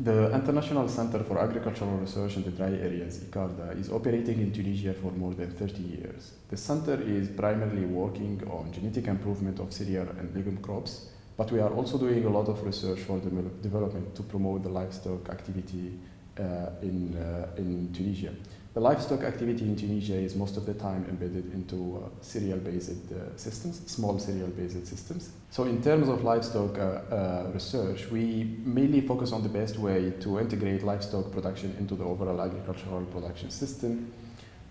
The International Center for Agricultural Research in the Dry Areas, ICARDA, is operating in Tunisia for more than 30 years. The center is primarily working on genetic improvement of cereal and legume crops, but we are also doing a lot of research for the development to promote the livestock activity in, uh, in Tunisia. The livestock activity in Tunisia is most of the time embedded into uh, cereal-based uh, systems, small cereal-based systems. So in terms of livestock uh, uh, research, we mainly focus on the best way to integrate livestock production into the overall agricultural production system.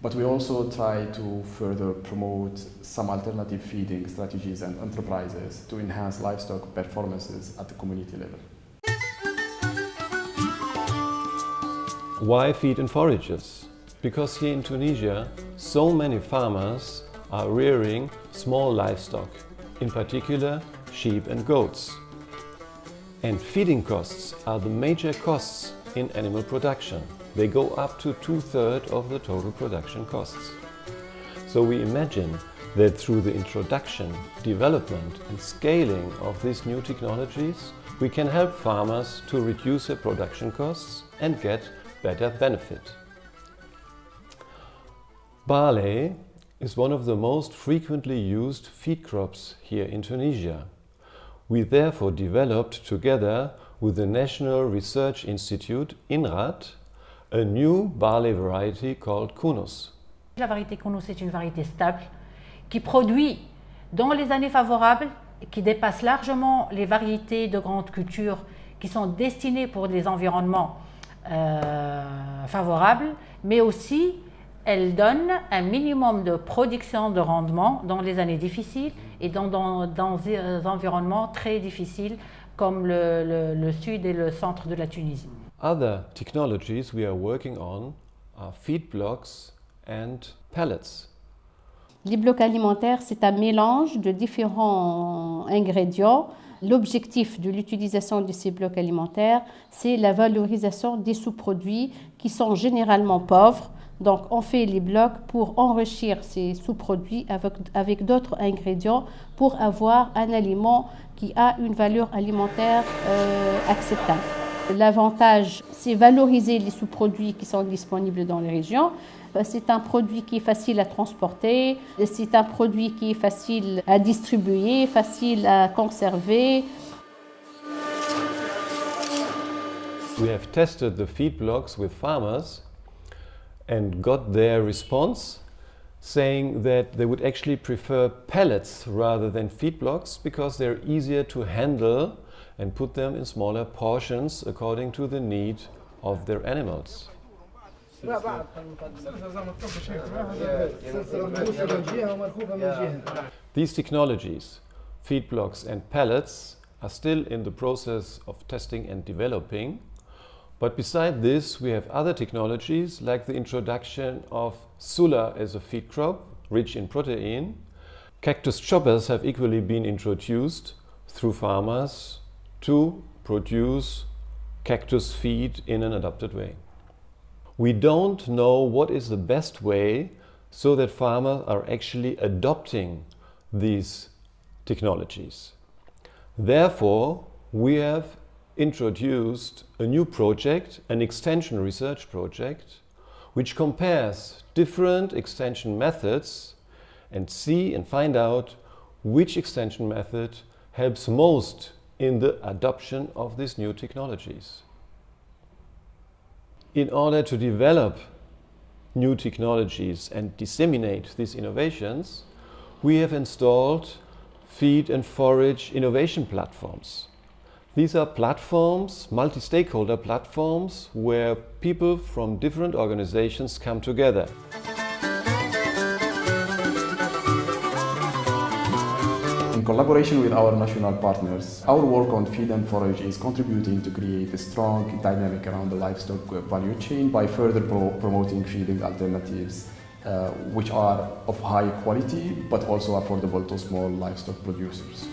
But we also try to further promote some alternative feeding strategies and enterprises to enhance livestock performances at the community level. Why feed and forages? Because here in Tunisia, so many farmers are rearing small livestock, in particular sheep and goats. And feeding costs are the major costs in animal production. They go up to two-thirds of the total production costs. So we imagine that through the introduction, development and scaling of these new technologies, we can help farmers to reduce their production costs and get better benefit. Barley is one of the most frequently used feed crops here in Tunisia. We therefore developed together with the National Research Institute, INRAD, a new barley variety called Kunus. La variété Kunus est une variété stable qui produit dans les années favorables, qui dépasse largement les variétés de grandes cultures qui sont destinées pour des environnements favorable, mais aussi elle donne un minimum de production de rendement dans les années difficiles et dans, dans, dans des environnements très difficiles comme le, le, le, sud et le centre de la Tunisie. Other technologies we are working on are feed blocks and pellets. Les blocs alimentaires, c'est un mélange de différents ingrédients L'objectif de l'utilisation de ces blocs alimentaires, c'est la valorisation des sous-produits qui sont généralement pauvres. Donc, on fait les blocs pour enrichir ces sous-produits avec, d'autres ingrédients pour avoir un aliment qui a une valeur alimentaire euh, acceptable. L'avantage, c'est valoriser les sous-produits qui sont disponibles dans les régions. C'est un produit qui est facile à transporter, c'est un produit qui est facile à distribuer, facile à conserver. We have tested the feed blocks with farmers and got their response saying that they would actually prefer pellets rather than feed blocks because they're easier to handle and put them in smaller portions according to the need of their animals. These technologies, feed blocks and pellets, are still in the process of testing and developing. But beside this, we have other technologies like the introduction of Sulla as a feed crop, rich in protein. Cactus choppers have equally been introduced through farmers to produce cactus feed in an adapted way. We don't know what is the best way so that farmers are actually adopting these technologies. Therefore, we have introduced a new project, an extension research project, which compares different extension methods and see and find out which extension method helps most in the adoption of these new technologies. In order to develop new technologies and disseminate these innovations, we have installed feed and forage innovation platforms. These are platforms, multi-stakeholder platforms, where people from different organizations come together. In collaboration with our national partners, our work on feed and forage is contributing to create a strong dynamic around the livestock value chain by further pro promoting feeding alternatives uh, which are of high quality but also affordable to small livestock producers.